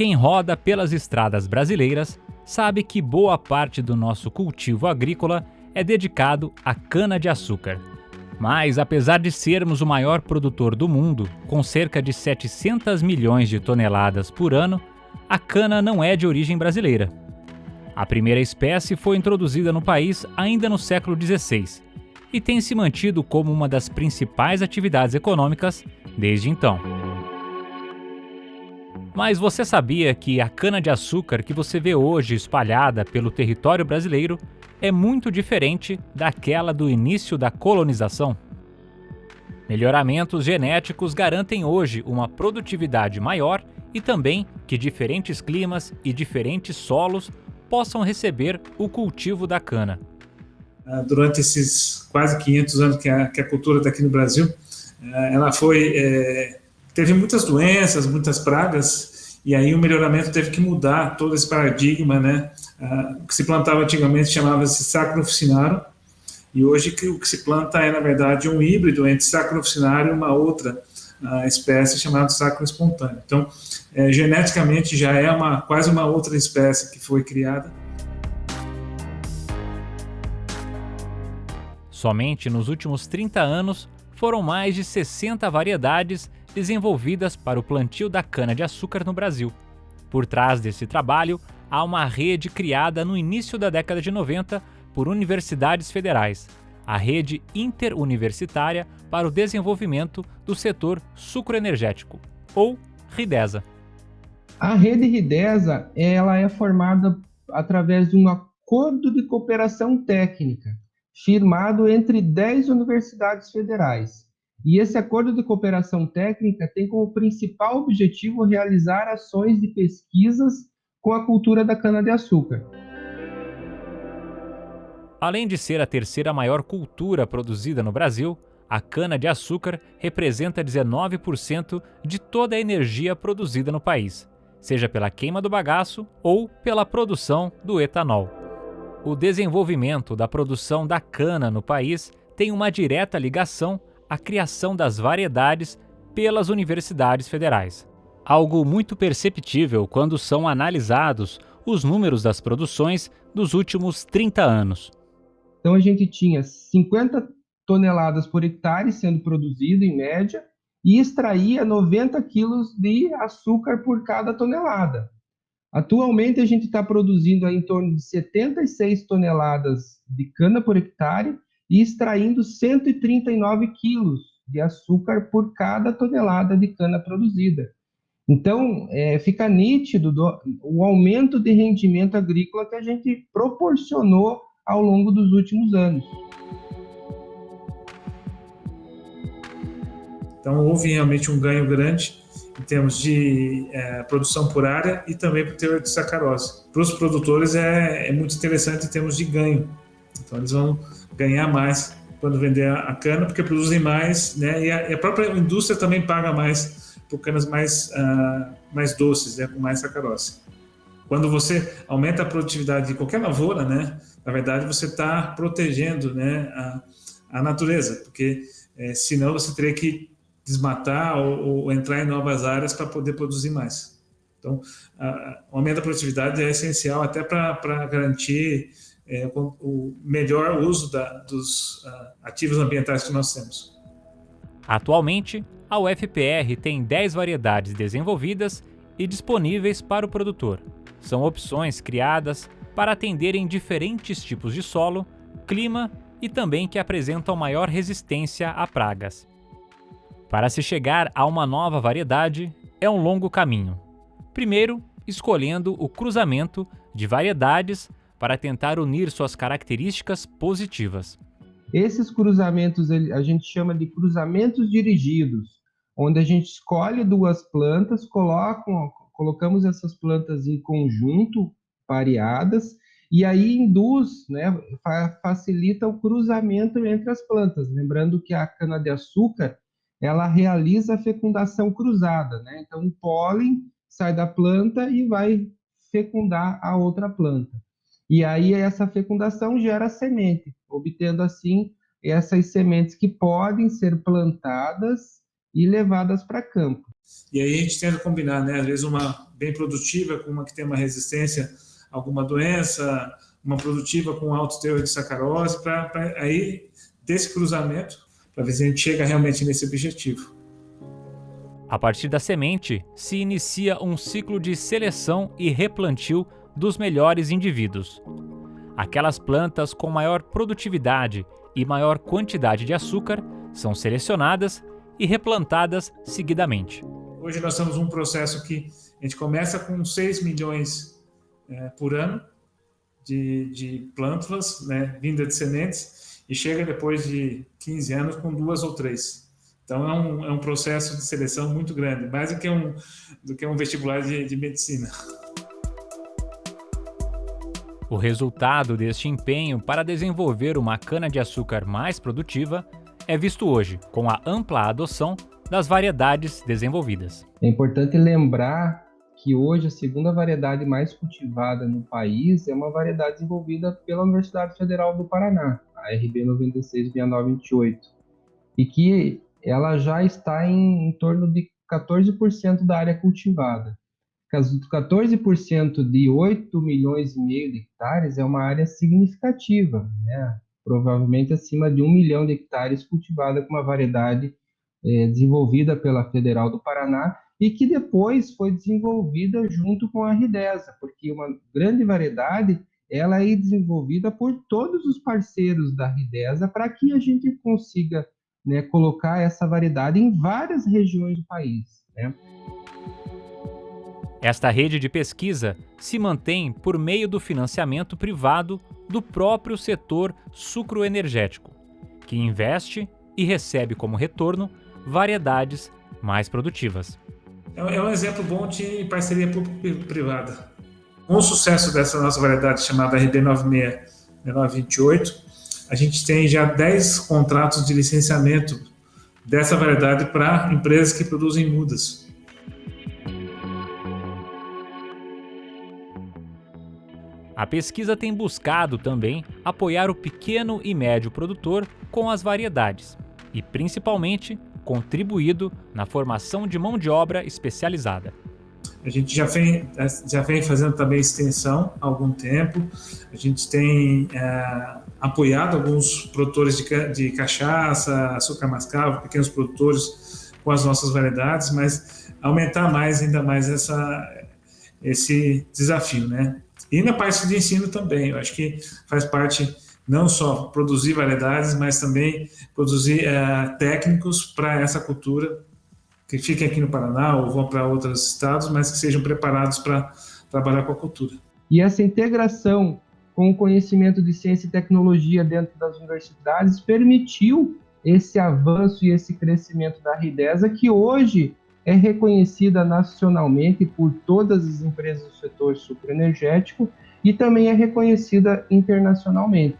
Quem roda pelas estradas brasileiras sabe que boa parte do nosso cultivo agrícola é dedicado à cana-de-açúcar. Mas, apesar de sermos o maior produtor do mundo, com cerca de 700 milhões de toneladas por ano, a cana não é de origem brasileira. A primeira espécie foi introduzida no país ainda no século XVI e tem se mantido como uma das principais atividades econômicas desde então. Mas você sabia que a cana-de-açúcar que você vê hoje espalhada pelo território brasileiro é muito diferente daquela do início da colonização? Melhoramentos genéticos garantem hoje uma produtividade maior e também que diferentes climas e diferentes solos possam receber o cultivo da cana. Ah, durante esses quase 500 anos que a, que a cultura está aqui no Brasil, ah, ela foi é, teve muitas doenças, muitas pragas, e aí o melhoramento teve que mudar todo esse paradigma, né? Ah, o que se plantava antigamente chamava-se sacro oficinário, e hoje o que se planta é, na verdade, um híbrido entre sacro oficinário e uma outra espécie chamada sacro espontâneo. Então, é, geneticamente já é uma quase uma outra espécie que foi criada. Somente nos últimos 30 anos foram mais de 60 variedades desenvolvidas para o plantio da cana-de-açúcar no Brasil. Por trás desse trabalho, há uma rede criada no início da década de 90 por universidades federais, a Rede Interuniversitária para o Desenvolvimento do Setor Sucroenergético, ou RIDESA. A rede RIDESA ela é formada através de um acordo de cooperação técnica firmado entre 10 universidades federais. E esse acordo de cooperação técnica tem como principal objetivo realizar ações de pesquisas com a cultura da cana-de-açúcar. Além de ser a terceira maior cultura produzida no Brasil, a cana-de-açúcar representa 19% de toda a energia produzida no país seja pela queima do bagaço ou pela produção do etanol. O desenvolvimento da produção da cana no país tem uma direta ligação à criação das variedades pelas universidades federais. Algo muito perceptível quando são analisados os números das produções dos últimos 30 anos. Então a gente tinha 50 toneladas por hectare sendo produzido em média, e extraía 90 quilos de açúcar por cada tonelada. Atualmente, a gente está produzindo em torno de 76 toneladas de cana por hectare e extraindo 139 quilos de açúcar por cada tonelada de cana produzida. Então, é, fica nítido do, o aumento de rendimento agrícola que a gente proporcionou ao longo dos últimos anos. Então, houve realmente um ganho grande em termos de é, produção por área e também o teor de sacarose. Para os produtores é, é, muito interessante em termos de ganho. Então, eles vão ganhar mais quando vender a, cana, porque produzem mais, né? E a, e a, própria indústria também paga mais por canas mais, uh, mais doces, né? com mais sacarose. Quando você aumenta a produtividade de qualquer lavoura, né? Na verdade, você está protegendo né? a, a natureza, porque é, senão você teria que desmatar ou, ou entrar em novas áreas para poder produzir mais. Então, o aumento da produtividade é essencial até para garantir é, o melhor uso da, dos uh, ativos ambientais que nós temos. Atualmente, a UFPR tem 10 variedades desenvolvidas e disponíveis para o produtor. São opções criadas para atenderem diferentes tipos de solo, clima e também que apresentam maior resistência a pragas. Para se chegar a uma nova variedade, é um longo caminho. Primeiro, escolhendo o cruzamento de variedades para tentar unir suas características positivas. Esses cruzamentos a gente chama de cruzamentos dirigidos, onde a gente escolhe duas plantas, colocam, colocamos essas plantas em conjunto, pareadas, e aí induz, né, facilita o cruzamento entre as plantas. Lembrando que a cana-de-açúcar ela realiza a fecundação cruzada, né? Então, o pólen sai da planta e vai fecundar a outra planta. E aí, essa fecundação gera semente, obtendo assim essas sementes que podem ser plantadas e levadas para campo. E aí a gente tenta combinar, né? Às vezes uma bem produtiva com uma que tem uma resistência a alguma doença, uma produtiva com alto teor de sacarose, para aí desse cruzamento, para ver se a gente chega realmente nesse objetivo. A partir da semente, se inicia um ciclo de seleção e replantio dos melhores indivíduos. Aquelas plantas com maior produtividade e maior quantidade de açúcar são selecionadas e replantadas seguidamente. Hoje nós temos um processo que a gente começa com 6 milhões é, por ano de, de plântulas, né, vinda de sementes, e chega depois de 15 anos com duas ou três. Então é um, é um processo de seleção muito grande, mais do que um, do que um vestibular de, de medicina. O resultado deste empenho para desenvolver uma cana-de-açúcar mais produtiva é visto hoje com a ampla adoção das variedades desenvolvidas. É importante lembrar que hoje a segunda variedade mais cultivada no país é uma variedade desenvolvida pela Universidade Federal do Paraná, a RB 966928, e que ela já está em, em torno de 14% da área cultivada. 14% de 8 milhões e meio de hectares é uma área significativa, né? provavelmente acima de um milhão de hectares cultivada com uma variedade é, desenvolvida pela Federal do Paraná e que depois foi desenvolvida junto com a Ridesa, porque uma grande variedade ela é desenvolvida por todos os parceiros da Ridesa para que a gente consiga né, colocar essa variedade em várias regiões do país. Né? Esta rede de pesquisa se mantém por meio do financiamento privado do próprio setor sucroenergético, que investe e recebe como retorno variedades mais produtivas. É, é um exemplo bom de parceria público-privada. Com o sucesso dessa nossa variedade chamada RD96-928, a gente tem já 10 contratos de licenciamento dessa variedade para empresas que produzem mudas. A pesquisa tem buscado também apoiar o pequeno e médio produtor com as variedades e, principalmente, contribuído na formação de mão de obra especializada. A gente já vem, já vem fazendo também extensão há algum tempo. A gente tem é, apoiado alguns produtores de, de cachaça, açúcar mascavo, pequenos produtores com as nossas variedades, mas aumentar mais, ainda mais essa, esse desafio, né? E na parte de ensino também, eu acho que faz parte não só produzir variedades, mas também produzir é, técnicos para essa cultura que fiquem aqui no Paraná ou vão para outros estados, mas que sejam preparados para trabalhar com a cultura. E essa integração com o conhecimento de ciência e tecnologia dentro das universidades permitiu esse avanço e esse crescimento da Ridesa, que hoje é reconhecida nacionalmente por todas as empresas do setor sucroenergético e também é reconhecida internacionalmente.